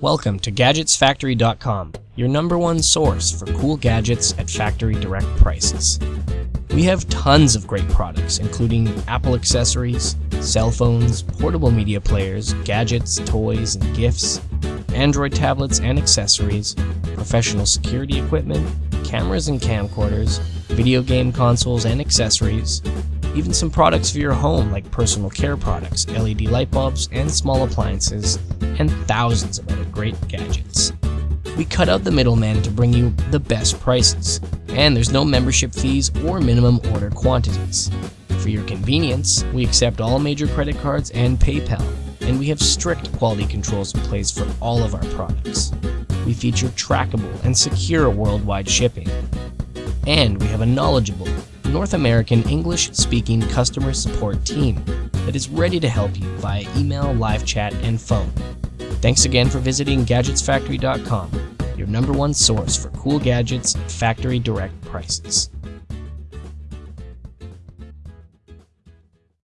Welcome to GadgetsFactory.com, your number one source for cool gadgets at factory direct prices. We have tons of great products, including Apple accessories, cell phones, portable media players, gadgets, toys, and gifts, Android tablets and accessories, professional security equipment, cameras and camcorders, video game consoles and accessories, even some products for your home like personal care products, LED light bulbs, and small appliances, and thousands of other great gadgets. We cut out the middleman to bring you the best prices, and there's no membership fees or minimum order quantities. For your convenience, we accept all major credit cards and PayPal, and we have strict quality controls in place for all of our products. We feature trackable and secure worldwide shipping. And we have a knowledgeable, North American English speaking customer support team that is ready to help you via email, live chat, and phone. Thanks again for visiting GadgetsFactory.com, your number one source for cool gadgets at factory direct prices.